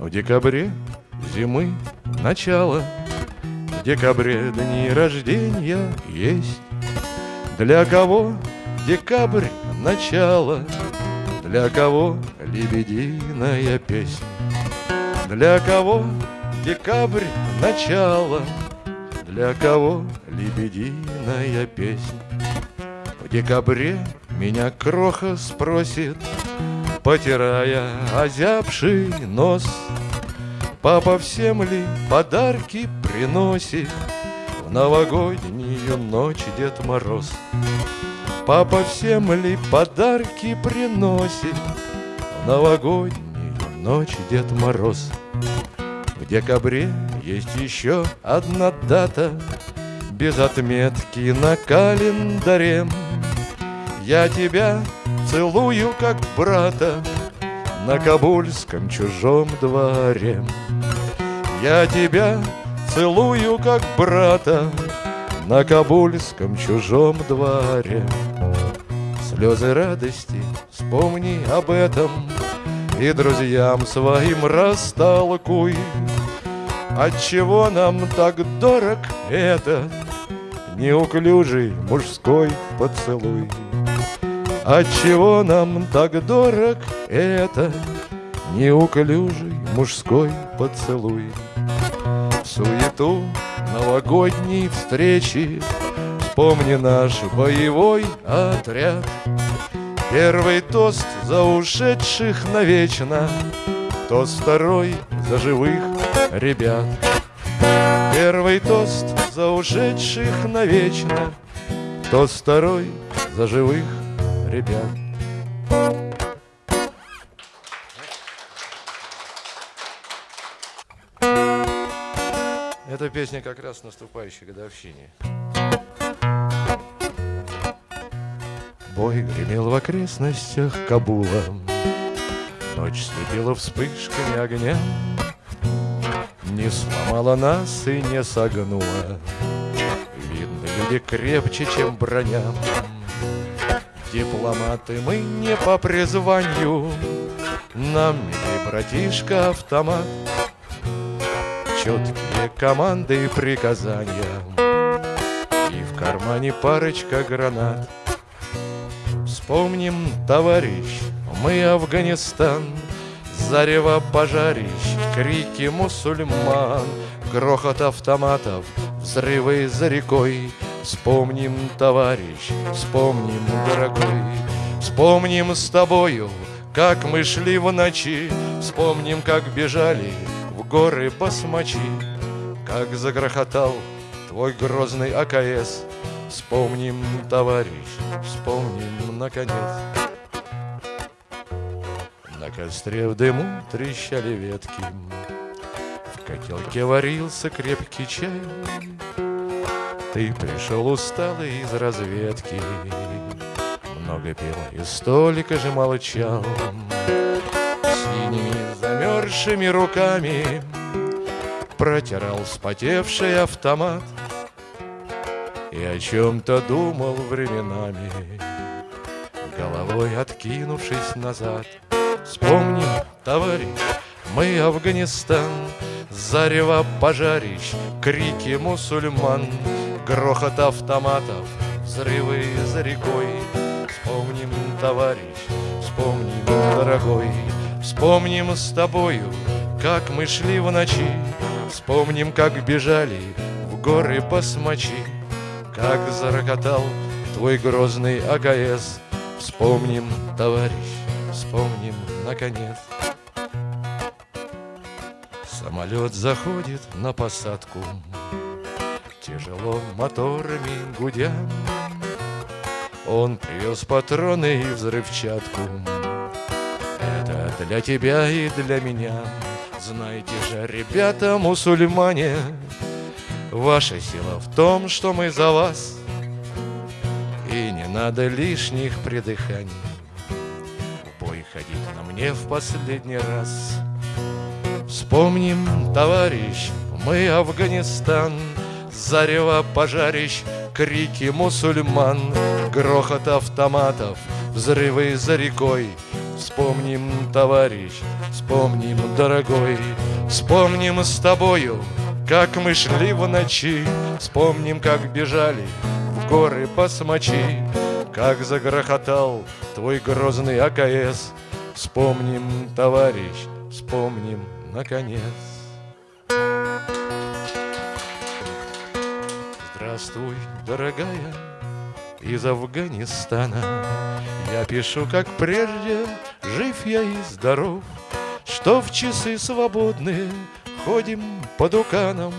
В декабре зимы начало. В декабре дни рождения есть. Для кого декабрь начало? Для кого лебединая песня Для кого декабрь начало? Для кого лебединая песня В декабре меня кроха спросит Потирая озябший нос. Папа всем ли подарки приносит? В новогоднюю ночь Дед Мороз? Папа всем ли подарки приносит? В новогоднюю ночь Дед Мороз? В декабре есть еще одна дата. Без отметки на календаре. Я тебя целую, как брата На кабульском чужом дворе. Я тебя целую, как брата На кабульском чужом дворе. Слезы радости, вспомни об этом И друзьям своим растолкуй. Отчего нам так дорог этот Неуклюжий мужской поцелуй Отчего нам так дорог это Неуклюжий мужской поцелуй? В суету новогодней встречи Вспомни наш боевой отряд. Первый тост за ушедших навечно Тост второй за живых ребят. Первый тост за ушедших навечно Тост второй за живых ребят. Эта песня как раз наступающей годовщине. Бой гремел в окрестностях Кабула, Ночь слепила вспышками огня, Не сломала нас и не согнула, Видно, люди крепче, чем броня. Дипломаты мы не по призванию, Нам милый братишка автомат, Четкие команды и приказания, И в кармане парочка гранат. Вспомним, товарищ, мы Афганистан, Зарево пожарищ, крики мусульман, Грохот автоматов, взрывы за рекой, Вспомним, товарищ, вспомним, дорогой, Вспомним с тобою, как мы шли в ночи, Вспомним, как бежали в горы басмачи, Как загрохотал твой грозный АКС. Вспомним, товарищ, вспомним, наконец. На костре в дыму трещали ветки, В котелке варился крепкий чай, ты пришел усталый из разведки. Много пил и столика же молчал. Синими замерзшими руками Протирал вспотевший автомат. И о чем-то думал временами Головой откинувшись назад. Вспомним, товарищ, мы Афганистан Зарево пожарищ, крики мусульман Грохот автоматов, взрывы за рекой. Вспомним, товарищ, вспомним, дорогой. Вспомним с тобою, как мы шли в ночи. Вспомним, как бежали в горы басмачи Как зарокотал твой грозный АКС Вспомним, товарищ, вспомним, наконец. Самолет заходит на посадку Тяжело моторами гудя. Он привез патроны и взрывчатку. Это для тебя и для меня. Знаете же, ребята мусульмане Ваша сила в том, что мы за вас. И не надо лишних придыханий. Бой ходить на мне в последний раз. Вспомним, товарищ, мы Афганистан Зарево пожарищ, крики мусульман Грохот автоматов, взрывы за рекой Вспомни Вспомним, товарищ, вспомним, дорогой, Вспомним с тобою, как мы шли в ночи, Вспомним, как бежали в горы посмочи, Как загрохотал твой грозный АКС. Вспомним, товарищ, вспомним, наконец. Здравствуй, дорогая, из Афганистана. Я пишу, как прежде, жив я и здоров Что в часы свободные ходим по дуканам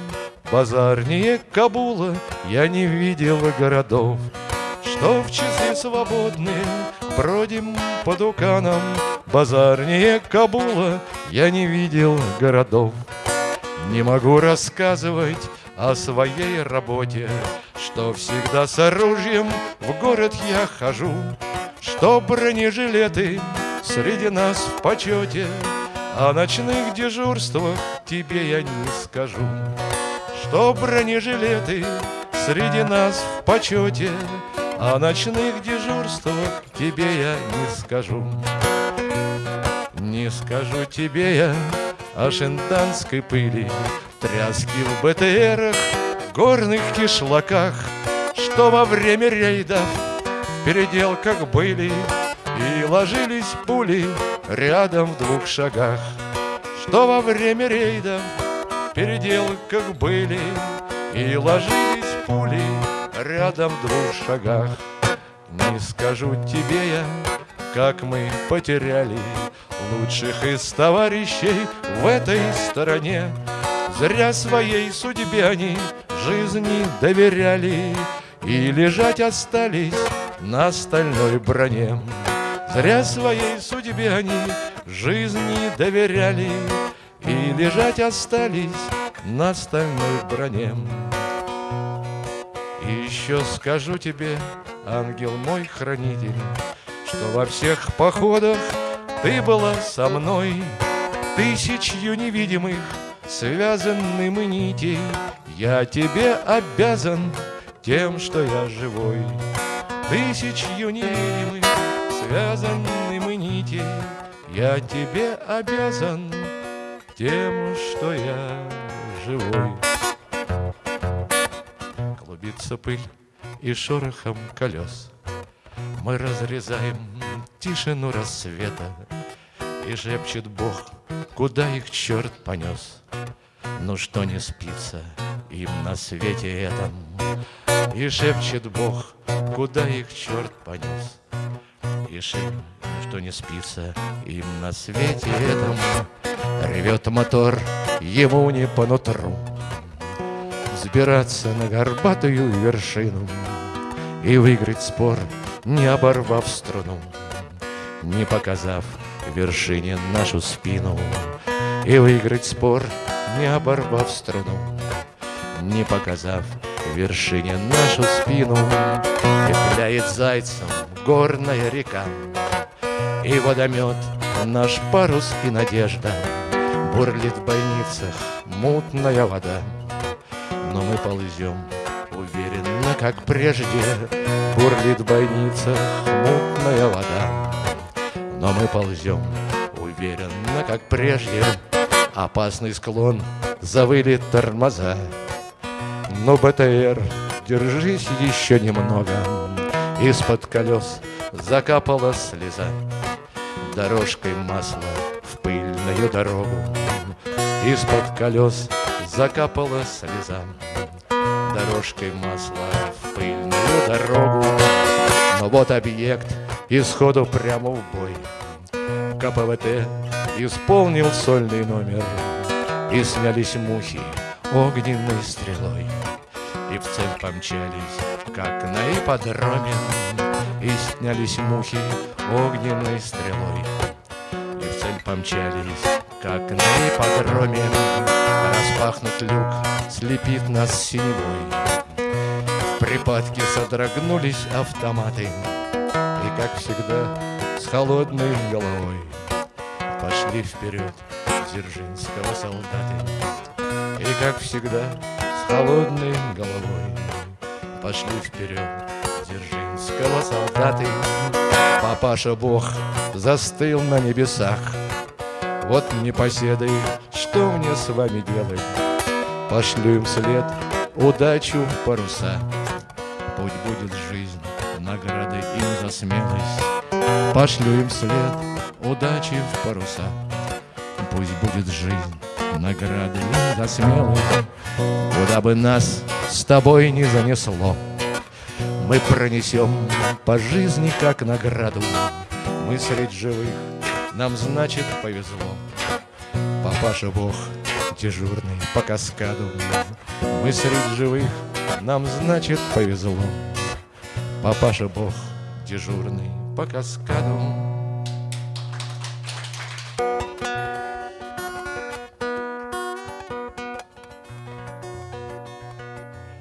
Базарнее Кабула я не видел городов Что в часы свободные бродим по дуканам Базарнее Кабула я не видел городов. Не могу рассказывать о своей работе Что всегда с оружием в город я хожу Что бронежилеты среди нас в почете О ночных дежурствах тебе я не скажу Что бронежилеты среди нас в почете О ночных дежурствах тебе я не скажу. Не скажу тебе я о шентанской пыли Тряски в БТРах, горных кишлаках Что во время рейдов в переделках были И ложились пули рядом в двух шагах Что во время рейдов в переделках были И ложились пули рядом в двух шагах. Не скажу тебе я, как мы потеряли Лучших из товарищей в этой стороне. Зря своей судьбе они жизни доверяли И лежать остались на стальной броне. Зря своей судьбе они жизни доверяли И лежать остались на стальной броне. И еще скажу тебе, ангел мой хранитель Что во всех походах ты была со мной. Тысячью невидимых связанным нитей Я тебе обязан тем, что я живой. Тысячью невидимых связанным нитей Я тебе обязан тем, что я живой. Клубится пыль и шорохом колес Мы разрезаем тишину рассвета. И шепчет Бог, куда их черт понес? Ну что не спится им на свете этом? И шепчет Бог, куда их черт понес? И шепчет, что не спится им на свете этом? Ревет мотор, ему не по нутру. Взбираться на горбатую вершину И выиграть спор, не оборвав струну Не показав вершине нашу спину. И выиграть спор, не оборвав струну, Не показав вершине нашу спину, И пляет зайцем горная река, И водомет наш парус и надежда, Бурлит в бойницах мутная вода, Но мы ползем уверенно, как прежде, Бурлит в бойницах мутная вода, Но мы ползем уверенно, как прежде, Опасный склон, завыли тормоза. Но БТР, держись еще немного Из-под колес закапала слеза. Дорожкой масла в пыльную дорогу Из-под колес закапала слеза. Дорожкой масла пыльную дорогу. Но вот объект исходу прямо в бой. КПВТ исполнил сольный номер. И снялись мухи огненной стрелой. И в цель помчались, как на ипподроме. И снялись мухи огненной стрелой. И в цель помчались, как на ипподроме. Распахнут люк, слепит нас синевой припадке содрогнулись автоматы И, как всегда, с холодной головой Пошли вперед Дзержинского солдаты И, как всегда, с холодной головой Пошли вперед Дзержинского солдаты Папаша Бог застыл на небесах. Вот непоседы, что мне с вами делать? Пошлю им след удачу паруса. Смелость. Пошлю им след удачи в паруса. Пусть будет жизнь, награды за смелость. Куда бы нас с тобой не занесло, Мы пронесем по жизни как награду. Мы средь живых, нам значит повезло. Папаша Бог дежурный по каскаду. Мы среди живых, нам значит повезло. Папаша Бог дежурный по каскаду.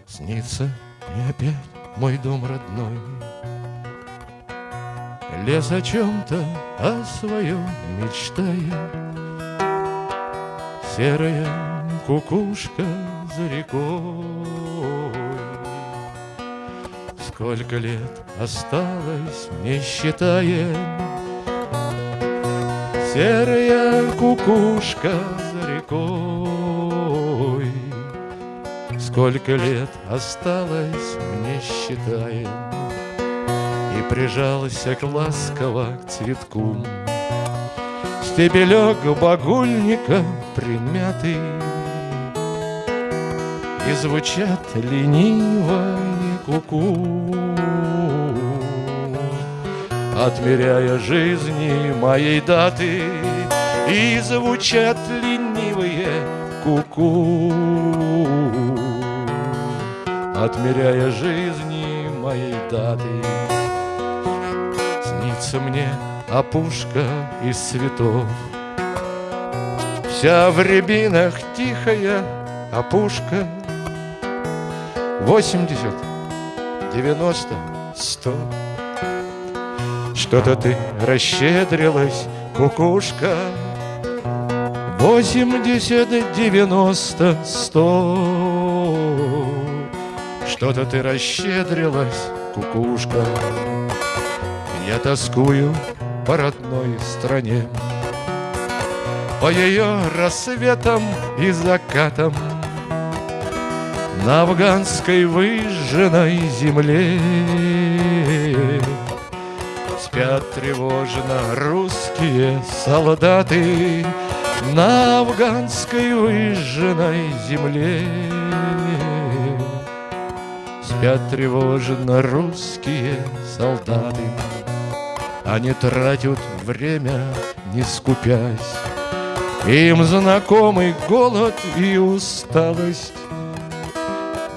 Снится мне опять мой дом родной, Лес о чем-то, о своем мечтая, Серая кукушка за рекой. Сколько лет осталось, не считая, Серая кукушка за рекой. Сколько лет осталось, не считая, И прижался к ласково к цветку. Стебелек багульника примятый И звучат лениво куку Отмеряя жизни моей даты И звучат ленивые куку Отмеряя жизни моей даты Снится мне опушка из цветов. Вся в рябинах тихая опушка. Восемьдесят, девяносто, сто. Что-то ты расщедрилась, кукушка. Восемьдесят, девяносто, сто. Что-то ты расщедрилась, кукушка. Я тоскую по родной стране, По ее рассветам и закатам На афганской выжженной земле Спят тревожно русские солдаты На афганской выжженной земле Спят тревожно русские солдаты они тратят время, не скупясь. Им знакомый голод и усталость.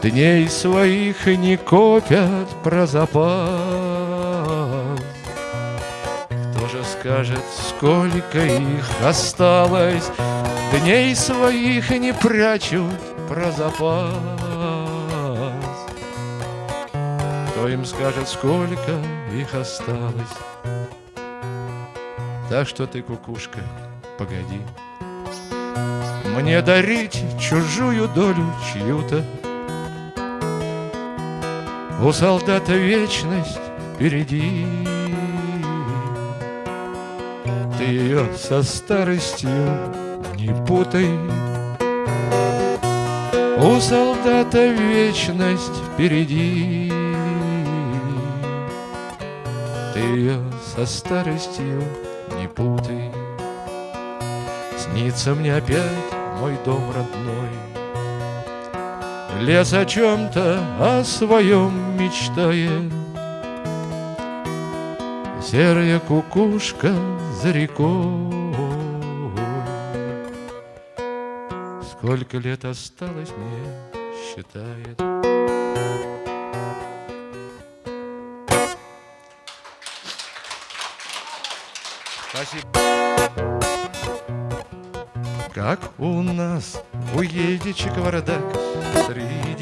Дней своих не копят про запас. Кто же скажет, сколько их осталось? Дней своих не прячут про запас. Кто им скажет, сколько их осталось? Так что ты, кукушка, погоди Мне дарить чужую долю чью-то У солдата вечность впереди. Ты ее со старостью не путай. У солдата вечность впереди. Ты ее со старостью не путай. Снится мне опять мой дом родной. Лес о чем-то, о своем мечтает. Серая кукушка за рекой. Сколько лет осталось мне, считает. Спасибо. Как у нас у Едичи кавардак,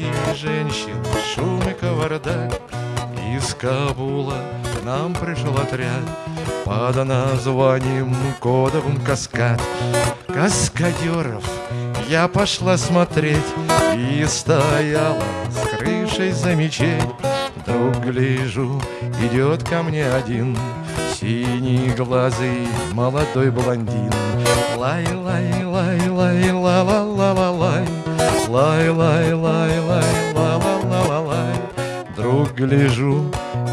Среди женщин шум и кавардак. Из Кабула к нам пришел отряд Под названием кодовым каскад. Каскадеров я пошла смотреть И стояла с крышей за мечеть Вдруг гляжу, идет ко мне один Синий глазый молодой блондин Лай, лай, лай, лай, ла ла ла ла лай Лай, лай, лай, лай, ла ла ла ла лай. Друг гляжу,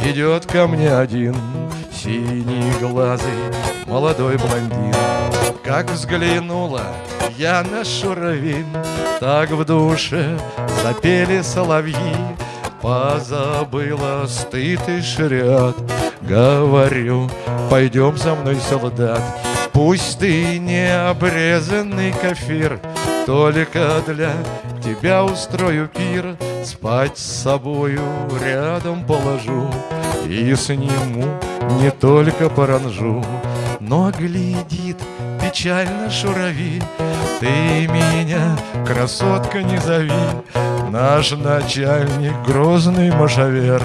идет ко мне один Синий глазый молодой блондин. Как взглянула я на шуровин Так в душе запели соловьи. Позабыла стыд и шрят Говорю, пойдем за мной, солдат Пусть ты не обрезанный кафир Только для тебя устрою пир Спать с собою рядом положу И сниму не только паранжу Но глядит печально шурави. Ты меня, красотка, не зови. Наш начальник, грозный машавер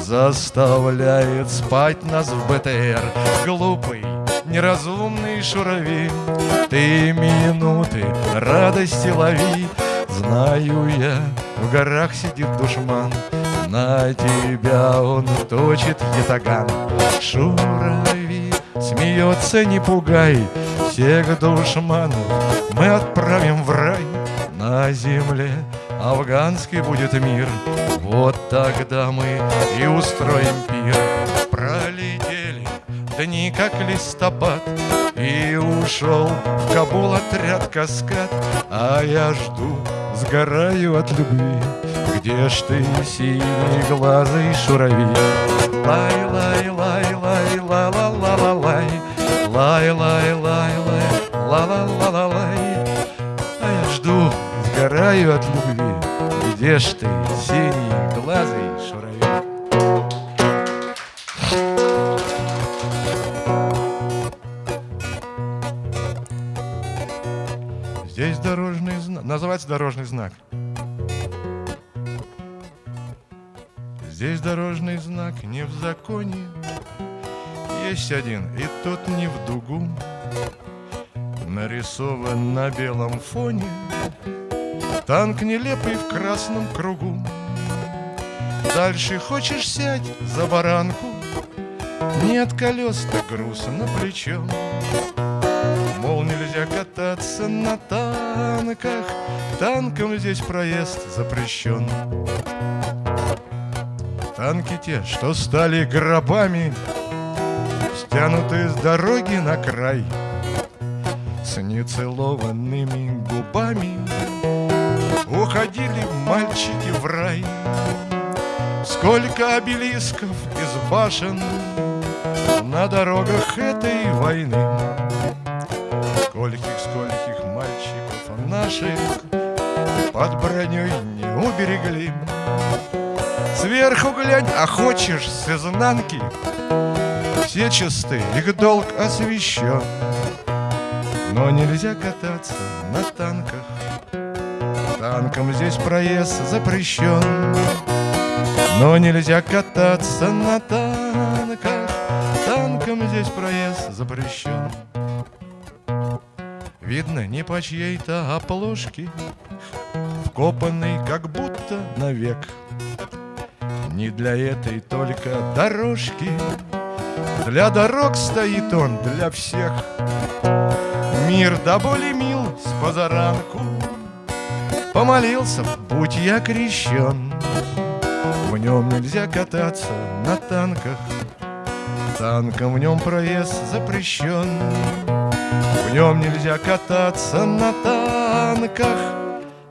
Заставляет спать нас в БТР. Глупый, неразумный шурави Ты минуты радости лови. Знаю я, в горах сидит душман На тебя он точит ятаган. Шурави смеется, не пугай Всех душманов мы отправим в рай. На земле афганский будет мир Вот тогда мы и устроим пир. Пролетели дни, как листопад И ушел в Кабул отряд каскад. А я жду, сгораю от любви. Где ж ты, синий глазый шурави? Лай, лай, лай, лай, ла ла ла ла лай Лай, лай, лай, лай, ла ла ла ла лай А я жду, сгораю от любви. Где ж ты, синий Называется дорожный знак. Здесь дорожный знак не в законе. Есть один, и тот не в дугу. Нарисован на белом фоне Танк нелепый в красном кругу. Дальше хочешь сядь за баранку, Нет колес, так груз на плечо. Мол, нельзя кататься на танках, Танком здесь проезд запрещен. Танки те, что стали гробами, Стянуты с дороги на край, С нецелованными губами Уходили мальчики в рай. Сколько обелисков из башен На дорогах этой войны Скольких, скольких наших Под броней не уберегли. Сверху глянь, а хочешь с изнанки? Все чисты, их долг освящен Но нельзя кататься на танках. Танком здесь проезд запрещен. Но нельзя кататься на танках. Танком здесь проезд запрещен Видно, не по чьей-то оплошке Вкопанный как будто навек. Не для этой только дорожки. Для дорог стоит он, для всех. Мир до боли мил с позаранку. Помолился, будь я крещен. В нем нельзя кататься на танках. Танком в нем проезд запрещен нем нельзя кататься на танках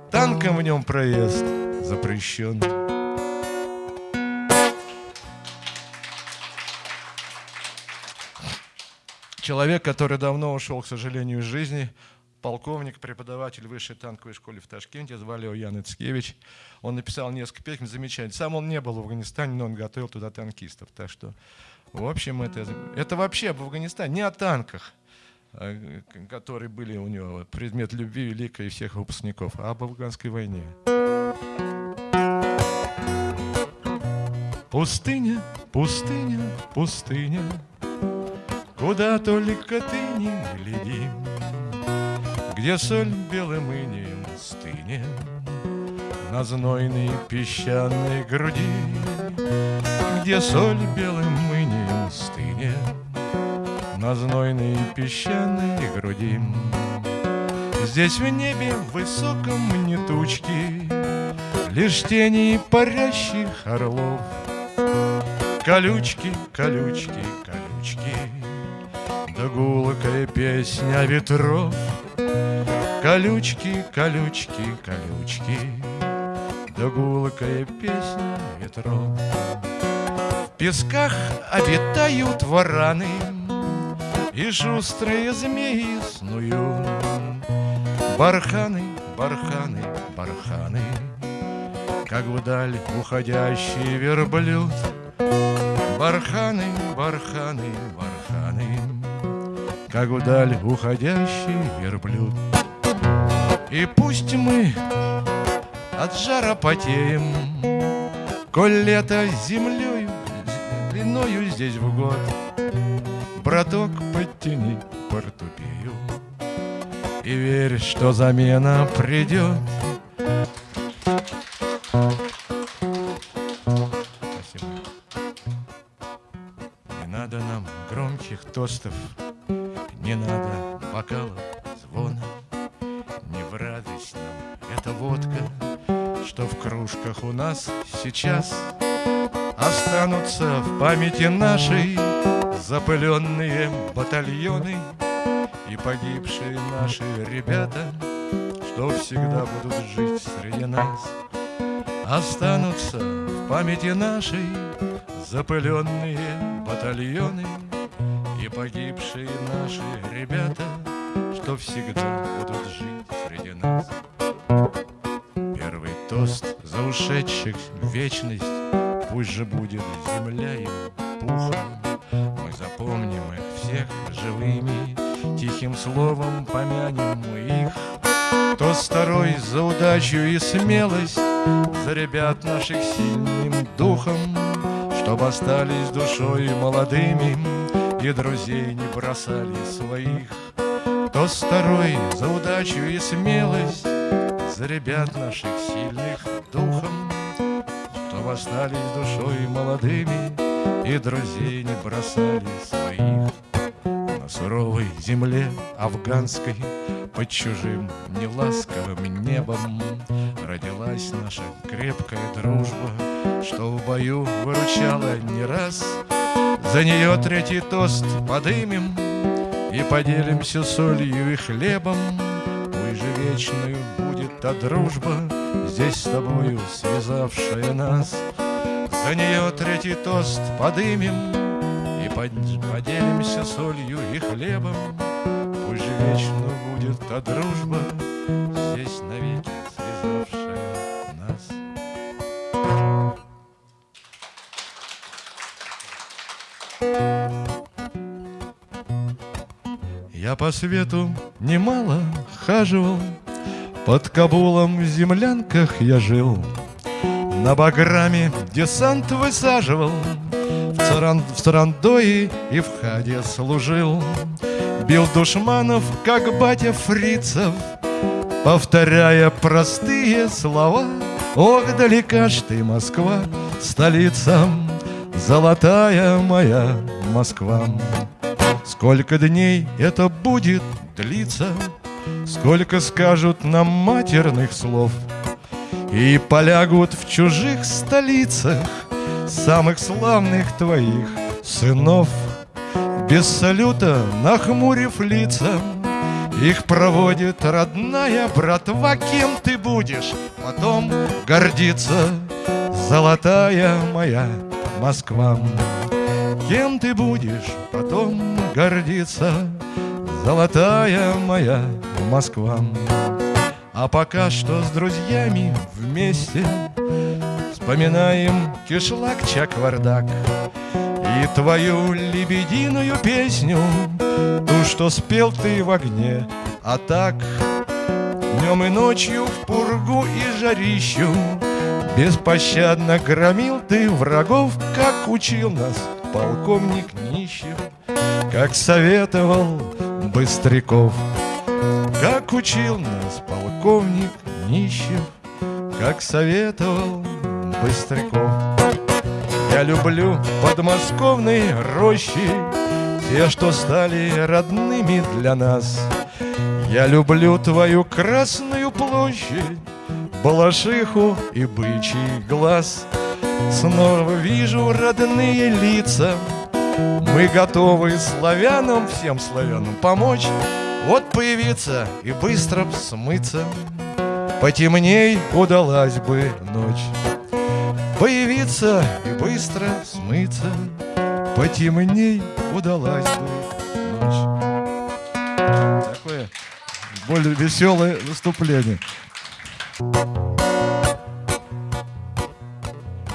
Танком в нем проезд запрещен Человек, который давно ушел, к сожалению, из жизни, полковник, преподаватель высшей танковой школы в Ташкенте, звали его Ян Ицкевич. Он написал несколько песен замечательных. Сам он не был в Афганистане, но он готовил туда танкистов. Так что, в общем, это, это вообще об Афганистане, не о танках, которые были у него предмет любви великой всех выпускников, об афганской войне. Пустыня, пустыня, пустыня, Куда только ты не гляди, Где соль белым инеем стынет На знойной песчаной груди, Где соль белым на знойной песчаной груди. Здесь в небе высоком не тучки, Лишь тени парящих орлов. Колючки, колючки, колючки, Да гулкая песня ветров. Колючки, колючки, колючки, Да гулкая песня ветров. В песках обитают вараны, И шустрые змеи снуют. Барханы, барханы, барханы, Как вдаль уходящий верблюд. Барханы, барханы, барханы, Как вдаль уходящий верблюд. И пусть мы от жара потеем, Коль лето землею, длиною здесь в год, Браток, подтяни портупею И верь, что замена придет. Спасибо. Не надо нам громких тостов, Не надо бокалов звона, Не в радость нам эта водка, Что в кружках у нас сейчас Останутся в памяти нашей Запыленные батальоны И погибшие наши ребята Что всегда будут жить среди нас Останутся в памяти нашей Запыленные батальоны И погибшие наши ребята Что всегда будут жить удачу и смелость За ребят наших сильным духом Чтоб остались душой молодыми И друзей не бросали своих. Тост второй за удачу и смелость За ребят наших сильных духом Чтоб остались душой молодыми И друзей не бросали своих суровой земле афганской Под чужим неласковым небом Родилась наша крепкая дружба Что в бою выручала не раз. За нее третий тост подымем И поделимся солью и хлебом. Пусть же вечную будет та дружба Здесь с тобою связавшая нас. За нее третий тост подымем поделимся солью и хлебом. Пусть вечно будет та дружба. Здесь навеки связавшая нас. Я по свету немало хаживал, Под Кабулом в землянках я жил, На Баграме десант высаживал, В, Царандое и в Хаде служил, Бил душманов, как батя фрицев, Повторяя простые слова. Ох, далека ж ты, Москва, столица Золотая моя Москва! Сколько дней это будет длиться Сколько скажут нам матерных слов И полягут в чужих столицах Самых славных твоих сынов Без салюта нахмурив лица их проводит родная братва, кем ты будешь потом гордиться, золотая моя Москва. Кем ты будешь потом гордиться, золотая моя Москва. А пока что с друзьями вместе Вспоминаем кишлак чаквардак И твою лебединую песню. Ту, что спел ты в огне А так днем и ночью в пургу и жарищу. Беспощадно громил ты врагов Как учил нас полковник Нищев Как советовал Быстряков Как учил нас полковник Нищев Как советовал Быстряков Я люблю подмосковные рощи те, что стали родными для нас. Я люблю твою красную площадь, Балашиху и бычий глаз. Снова вижу родные лица, Мы готовы славянам, всем славянам помочь, Вот появиться и быстро смыться. Потемней удалась бы ночь. Появиться и быстро смыться, Потемней удалась бы ночь. Такое более веселое выступление.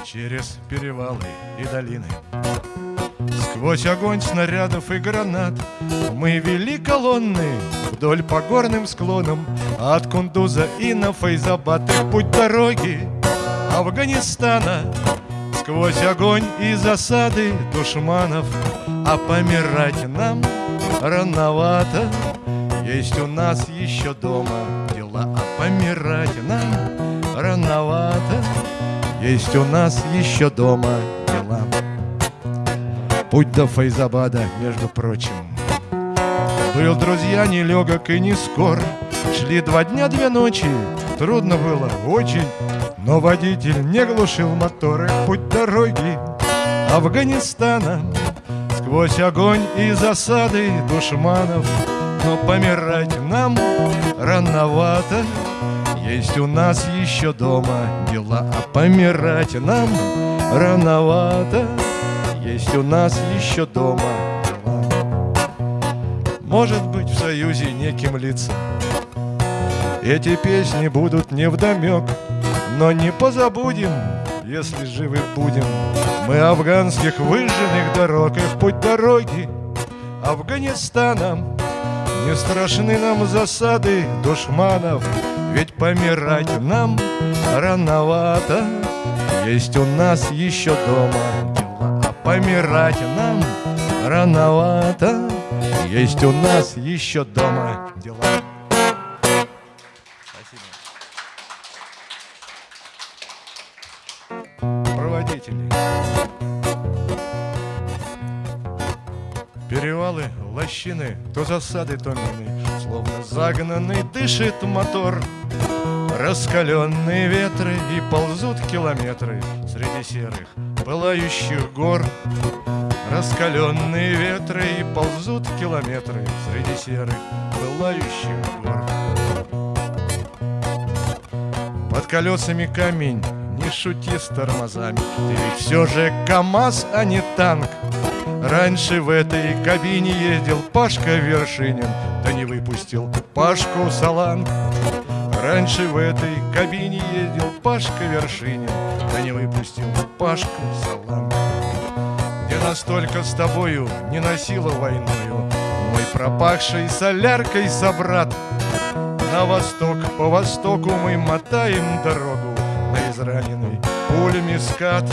Через перевалы и долины Сквозь огонь снарядов и гранат Мы вели колонны вдоль по горным склонам От Кундуза и на Фейзабад путь дороги Афганистана. Сквозь огонь и засады душманов А помирать нам рановато. Есть у нас еще дома дела А помирать нам рановато. Есть у нас еще дома дела. Путь до Файзабада, между прочим. Был, друзья, нелегок и не скор. Шли два дня, две ночи. Трудно было очень но водитель не глушил моторы Путь дороги Афганистана. Сквозь огонь и засады душманов Но помирать нам рановато. Есть у нас еще дома дела А помирать нам рановато. Есть у нас еще дома дела. Может быть в союзе неким лицам. Эти песни будут невдомек но не позабудем, если живы будем. Мы афганских выжженных дорог и в путь дороги Афганистаном. Не страшны нам засады душманов Ведь помирать нам рановато. Есть у нас еще дома дела А помирать нам рановато. Есть у нас еще дома дела Лощины, то засады, то мины, Словно загнанный дышит мотор. Раскаленные ветры и ползут километры Среди серых пылающих гор. Раскаленные ветры и ползут километры Среди серых пылающих гор. Под колесами камень не шути с тормозами Ты ведь все же КамАЗ, а не танк Раньше в этой кабине ездил Пашка Вершинин Да не выпустил Пашку Саланг. Раньше в этой кабине ездил Пашка Вершинин Да не выпустил Пашку Саланг. Где настолько с тобою не носила войною Мой пропахший соляркой собрат. На восток, по востоку мы мотаем дорогу на израненный пулями скат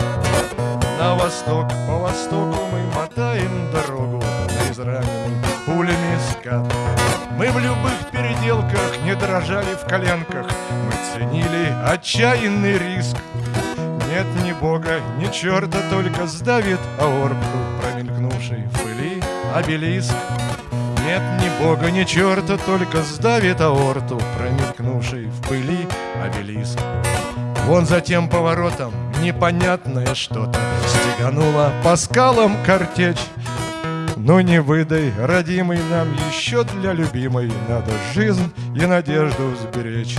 На восток, по востоку мы мотаем дорогу израненный пулями скат Мы в любых переделках не дрожали в коленках Мы ценили отчаянный риск нет ни бога, ни черта, только сдавит аорбку, промелькнувший в пыли обелиск. Нет ни бога, ни черта, только сдавит аорту, промелькнувший в пыли обелиск. Вон за тем поворотом непонятное что-то Стегануло по скалам картечь. Ну не выдай, родимый, нам еще для любимой Надо жизнь и надежду сберечь.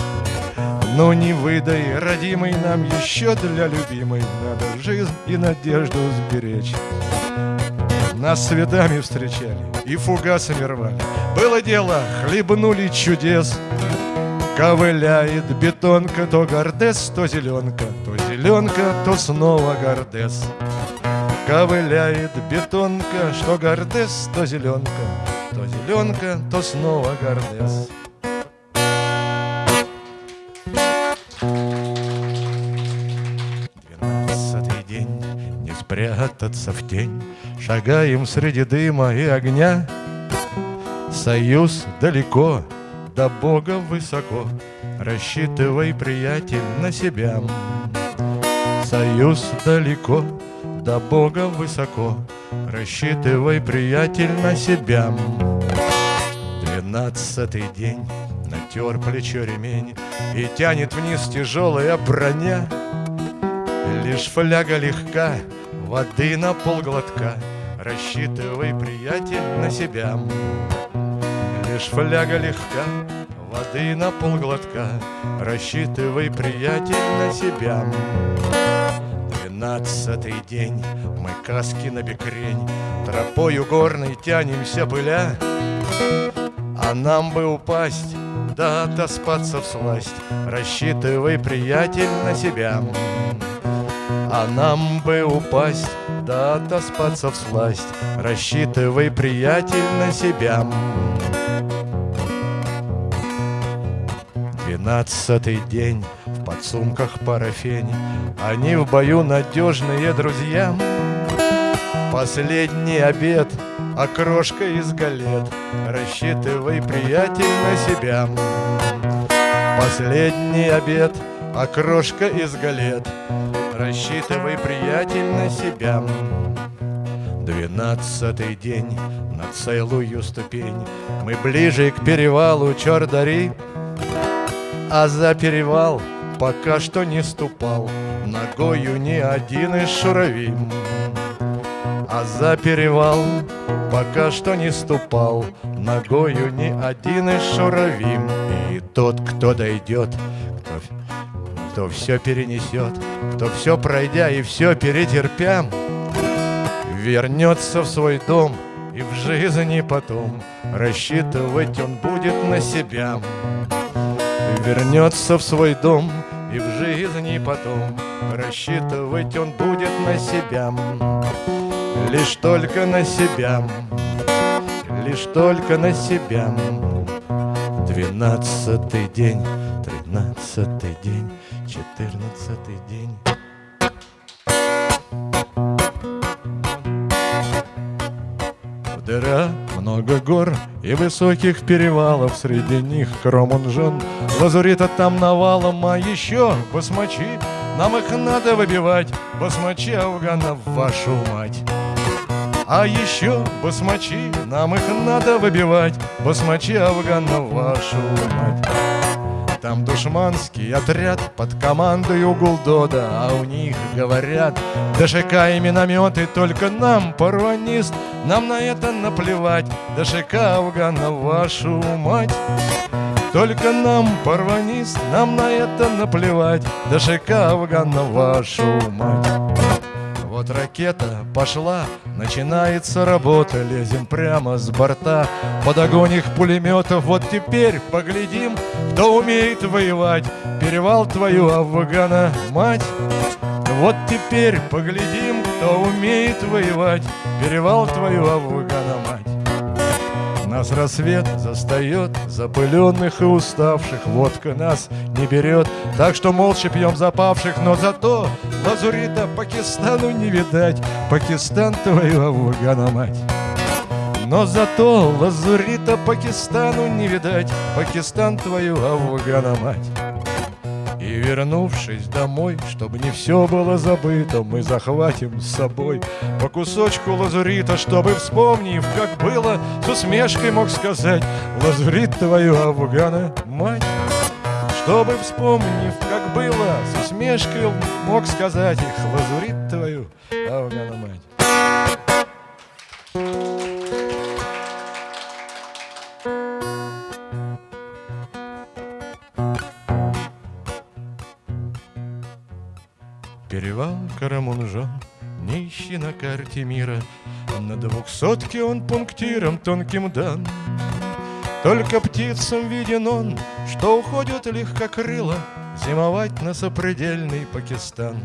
Ну не выдай, родимый, нам еще для любимой Надо жизнь и надежду сберечь. Нас светами встречали и фугасами рвали. Было дело, хлебнули чудес, Ковыляет бетонка, то гордес, то зеленка, то зеленка, то снова гордес. Ковыляет бетонка, что гордес, то зеленка, то зеленка, то снова гордес. Двенадцатый день, не спрятаться в тень, Шагаем среди дыма и огня. Союз далеко, до Бога высоко, рассчитывай, приятель, на себя. Союз далеко, до Бога высоко, Рассчитывай, приятель, на себя. Двенадцатый день Натер плечо ремень И тянет вниз тяжелая броня. Лишь фляга легка Воды на полглотка. Рассчитывай, приятель, на себя. Лишь фляга легка Воды на полглотка. Рассчитывай, приятель, на себя Двенадцатый день Мы каски на бекрень Тропою горной тянемся пыля. А нам бы упасть Да отоспаться в сласть Рассчитывай, приятель, на себя. А нам бы упасть Да отоспаться в сласть Рассчитывай, приятель, на себя. Двенадцатый день подсумках парафень Они в бою надежные друзья. Последний обед, окрошка из галет. Рассчитывай, приятель, на себя. Последний обед, окрошка из галет. Рассчитывай, приятель, на себя. Двенадцатый день на целую ступень. Мы ближе к перевалу Чордари А за перевал пока что не ступал Ногою ни один из шурави А за перевал пока что не ступал Ногою ни один из шурави И тот, кто дойдет, кто, кто все перенесет Кто все пройдя и все перетерпя Вернется в свой дом и в жизни потом. Рассчитывать он будет на себя. Вернется в свой дом и в жизни потом Рассчитывать он будет на себя. Лишь только на себя. Лишь только на себя. Двенадцатый день, тринадцатый день, четырнадцатый день. Дыра, много гор и высоких перевалов. Среди них Кромунжон, лазурита там навалом А еще басмачи, нам их надо выбивать. Басмачи афганов, вашу мать. А еще басмачи, нам их надо выбивать. Басмачи афганов, вашу мать там душманский отряд под командою Гулдода А у них говорят ДШК и минометы Только нам, парванист, нам на это наплевать. ДШК Афгана, вашу мать. Только нам, парванист, нам на это наплевать. ДШК Афгана, вашу мать вот ракета пошла, начинается работа Лезем прямо с борта. Под огонь их пулеметов Вот теперь поглядим, кто умеет воевать. Перевал твою, Афгана, мать. Вот теперь поглядим, кто умеет воевать. Перевал твою, Афгана, мать нас рассвет застает, запыленных и уставших Водка нас не берет, так что молча пьем запавших Но зато лазурита Пакистану не видать. Пакистан твою Афгана мать. Но зато лазурита Пакистану не видать. Пакистан твою Афгана мать и вернувшись домой, чтобы не все было забыто, Мы захватим с собой по кусочку лазурита, Чтобы, вспомнив, как было, с усмешкой мог сказать Лазурит твою, Афгана, мать Чтобы, вспомнив, как было, с усмешкой мог сказать их Лазурит твою, Афгана, мать Карамунжон, нищий на карте мира, На двухсотке он пунктиром тонким дан. Только птицам виден он, что уходят легкокрыло Зимовать на сопредельный Пакистан.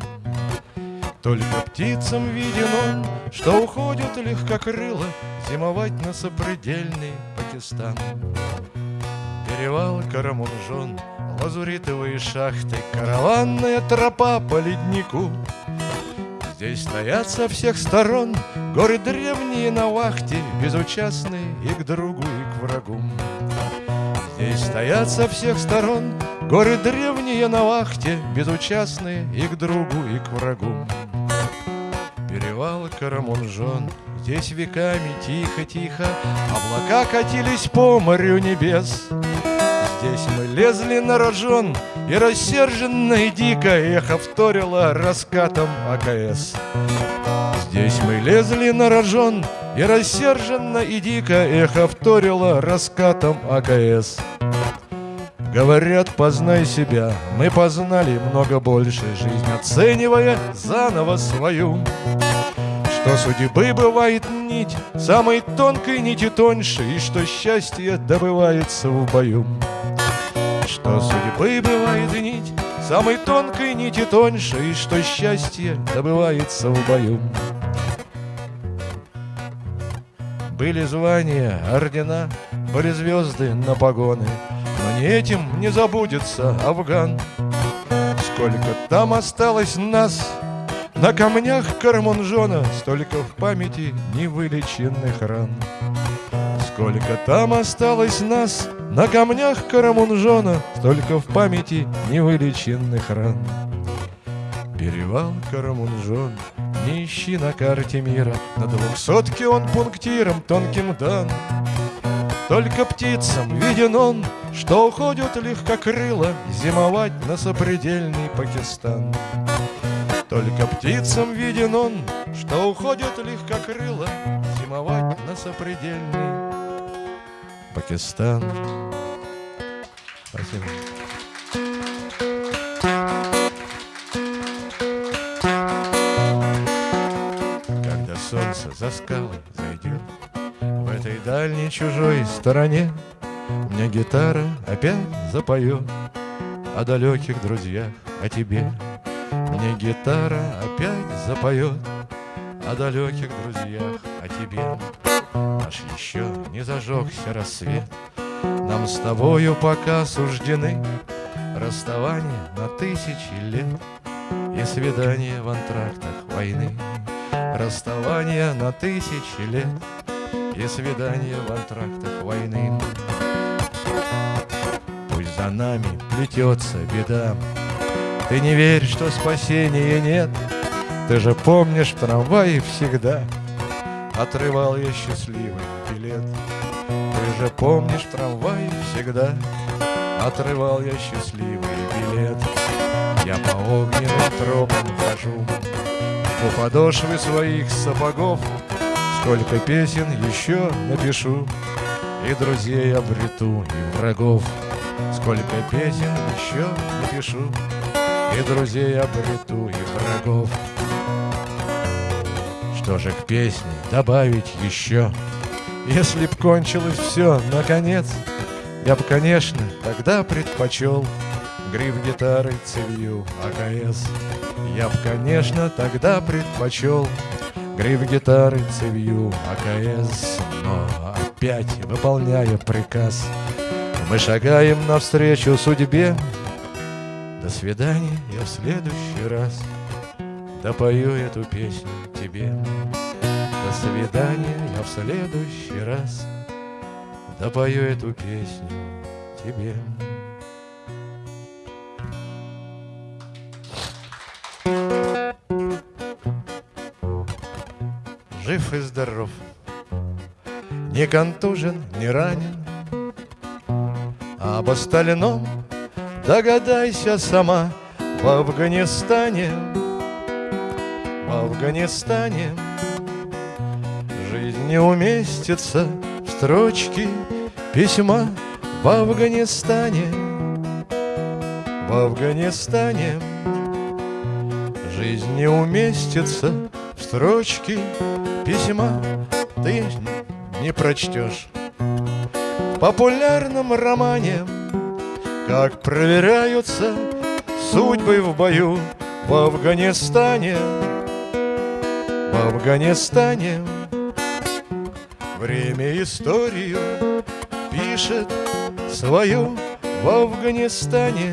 Только птицам виден он, что уходят легкокрыло Зимовать на сопредельный Пакистан. Перевал Карамунжон — лазуритовые шахты, караванная тропа по леднику. Здесь стоят со всех сторон горы древние на вахте, безучастные и к другу, и к врагу. Здесь стоят со всех сторон горы древние на вахте, безучастные и к другу, и к врагу. Перевал Карамунжон, здесь веками тихо-тихо Облака катились по морю небес. Здесь мы лезли на рожон, и рассерженно и дико эхо вторило раскатом АКС. Здесь мы лезли на рожон, и рассерженно и дико эхо вторило раскатом АКС. Говорят, познай себя, мы познали много больше Жизнь оценивая заново свою Что судьбы бывает нить, самой тонкой нити тоньше И что счастье добывается в бою Что судьбы бывает нить, самой тонкой нити тоньше И что счастье добывается в бою. Были звания, ордена, были звезды на погоны но не этим не забудется Афган. Сколько там осталось нас На камнях Кармунжона Столько в памяти невылеченных ран. Сколько там осталось нас На камнях Карамунжона Столько в памяти невылеченных ран Перевал Карамунжон Не ищи на карте мира На двухсотке он пунктиром тонким дан только птицам виден он, что уходят легкокрыло Зимовать на сопредельный Пакистан. Только птицам виден он, что уходят легкокрыло Зимовать на сопредельный Пакистан. Спасибо. Когда солнце за скалы зайдет этой дальней чужой стороне Мне гитара опять запоет О далеких друзьях, о тебе Мне гитара опять запоет О далеких друзьях, о тебе Наш еще не зажегся рассвет. Нам с тобою пока суждены Расставание на тысячи лет И свидание в антрактах войны. Расставание на тысячи лет и свидания в антрактах войны. Пусть за нами плетется беда, Ты не верь, что спасения нет, Ты же помнишь, в трамвае всегда Отрывал я счастливый билет. Ты же помнишь, в трамвае всегда Отрывал я счастливый билет. Я по огненным тропам хожу, У подошвы своих сапогов Сколько песен еще напишу, И друзей обрету, и врагов. Сколько песен еще напишу, И друзей обрету, и врагов. Что же к песне добавить еще? Если б кончилось все, наконец, Я б, конечно, тогда предпочел Гриф гитары цевью АКС. Я б, конечно, тогда предпочел Гриф гитары цевью АКС Но опять, выполняя приказ Мы шагаем навстречу судьбе До свидания, я в следующий раз Допою эту песню тебе. До свидания, я в следующий раз. Допою эту песню тебе. Жив и здоров, Не контужен, не ранен, Об остальном догадайся сама В Афганистане, Афганистане. Жизнь не уместится в строчки письма В Афганистане, в Афганистане Жизнь не уместится в строчки письма. Ты не прочтешь. В популярном романе, как проверяются судьбы в бою в Афганистане, в Афганистане. Время историю пишет свою в Афганистане,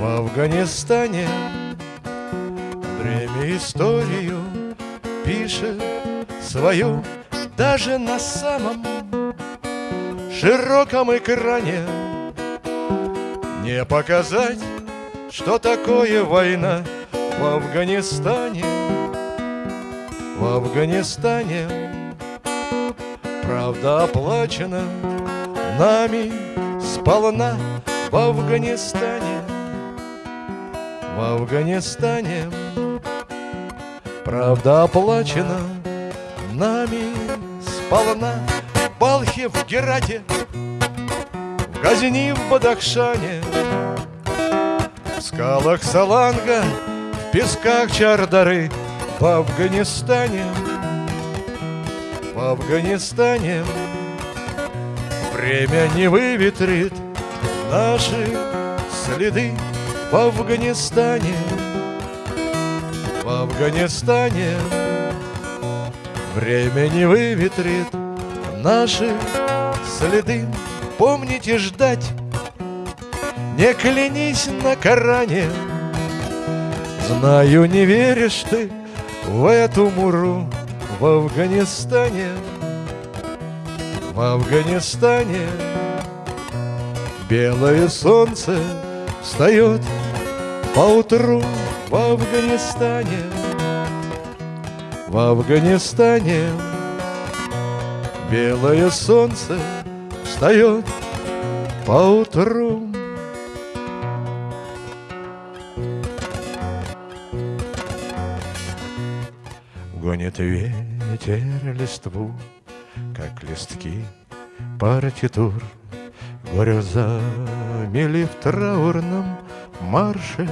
в Афганистане. Время историю пишет свою даже на самом широком экране. Не показать, что такое война в Афганистане, в Афганистане. Правда оплачена нами сполна в Афганистане. В Афганистане. Правда оплачена нами сполна В Балхе, в Герате, в Газни, в Бадахшане. В скалах Саланга, в песках Чардары В Афганистане В Афганистане Время не выветрит наши следы. В Афганистане В Афганистане Время не выветрит наши следы. Помните ждать, не клянись на Коране. Знаю, не веришь ты в эту муру в Афганистане В Афганистане. Белое солнце встает поутру в Афганистане В Афганистане. Белое солнце встает поутру Гонит ветер листву, как листки партитур. Грозами в траурном марше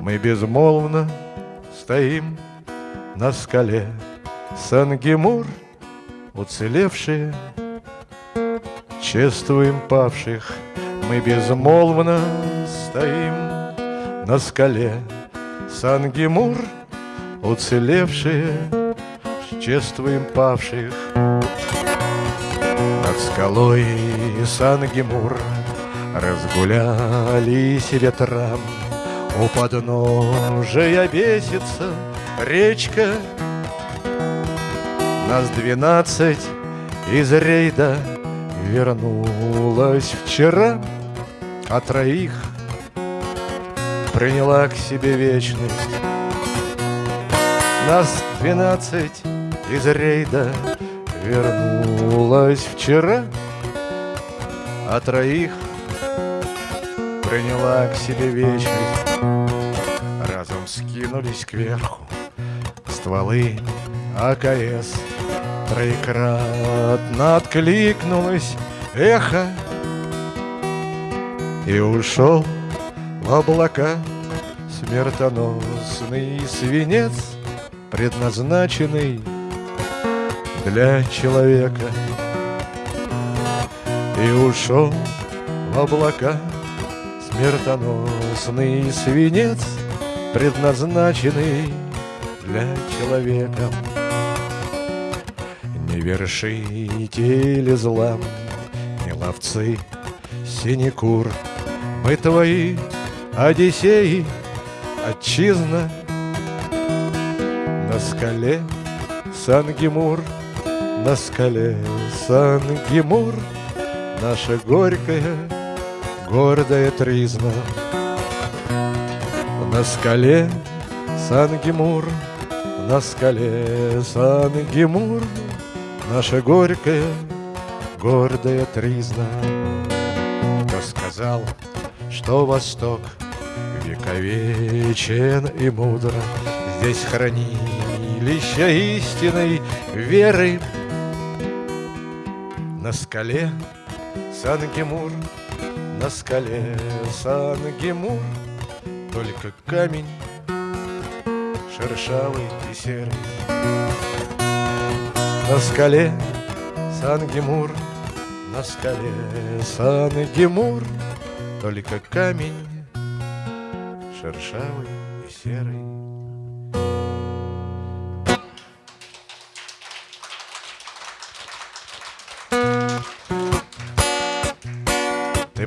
Мы безмолвно стоим на скале Сангемур, уцелевшие Чествуем павших? Мы безмолвно стоим на скале Сангемур, уцелевшие Чествуем павших над скалой Сангемур Разгулялись ветрам. У подножия бесится речка. Нас двенадцать из рейда Вернулась вчера А троих приняла к себе вечность Нас двенадцать из рейда Вернулась вчера, а троих приняла к себе вечность. Разом скинулись кверху стволы АКС. Троекратно откликнулось эхо И ушел в облака смертоносный свинец, предназначенный для человека. И ушел в облака смертоносный свинец Предназначенный для человека. Не вершители зла, не ловцы синекур Мы твои Одиссеи, отчизна На скале Сангемур на скале Сан-Гимур Наша горькая, гордая тризна. На скале Сан-Гимур На скале Сан-Гимур Наша горькая, гордая тризна. Кто сказал, что Восток Вековечен и мудро Здесь хранилища истинной веры. На скале Сан-Гемур, на скале Сан-Гемур Только камень шершавый и серый. На скале Сан-Гемур, на скале Сан-Гемур Только камень шершавый и серый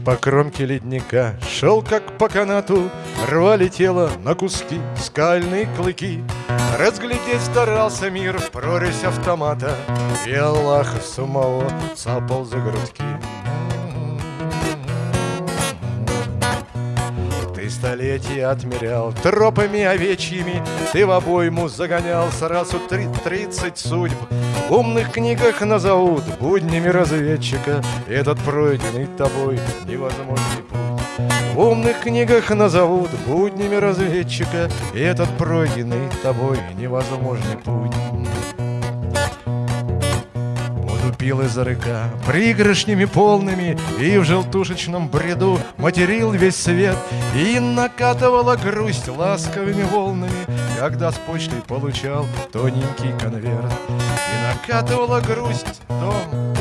по кромке ледника шел как по канату, Рвали тело на куски скальные клыки. Разглядеть старался мир в прорезь автомата, И Аллаха самого цапал за грудки. Ты столетия отмерял Тропами овечьими. Ты в обойму загонял Сразу три, тридцать судьб В умных книгах назовут буднями разведчика. Этот пройденный тобой невозможный путь. В умных книгах назовут буднями разведчика. Этот пройденный тобой невозможный путь Воду пил из рыка пригоршнями полными И в желтушечном бреду материл весь свет И накатывала грусть ласковыми волнами Когда с почтой получал тоненький конверт И накатывала грусть дом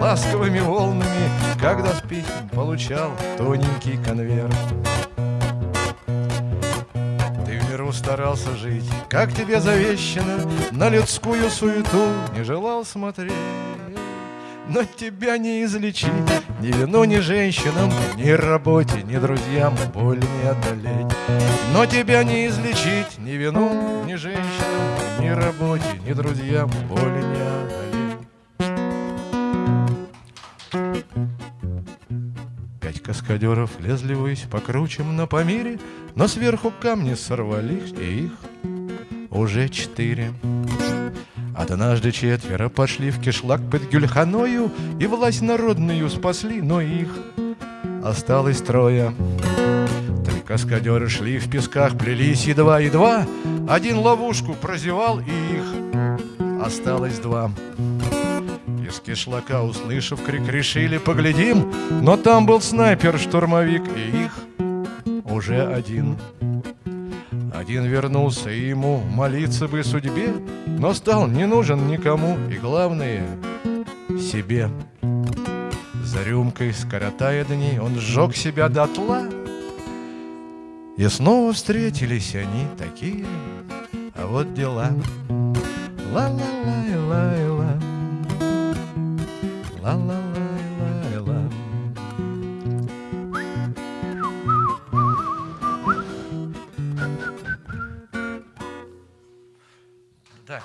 ласковыми волнами Когда с писем получал тоненький конверт старался жить, как тебе завещано, На людскую суету не желал смотреть. Но тебя не излечить ни вину, ни женщинам, Ни работе, ни друзьям боль не одолеть. Но тебя не излечить ни вину, ни женщинам, Ни работе, ни друзьям боли не одолеть. Пять каскадеров лезли ввысь по кручам на Памире, Но сверху камни сорвались, и их уже четыре. Однажды четверо пошли в кишлак под Гюльханою И власть народную спасли, но их осталось трое. Три каскадеры шли в песках, плелись едва-едва, Один ловушку прозевал, и их осталось два. Из кишлака, услышав крик, решили поглядим, Но там был снайпер-штурмовик, и их уже один. Один вернулся, и ему молиться бы судьбе, Но стал не нужен никому, и главное — себе. За рюмкой, скоротая дни, он сжег себя дотла, И снова встретились они такие, а вот дела. Ла-ла-лай-лай-ла. Ла-ла-лай-лай-ла. Да,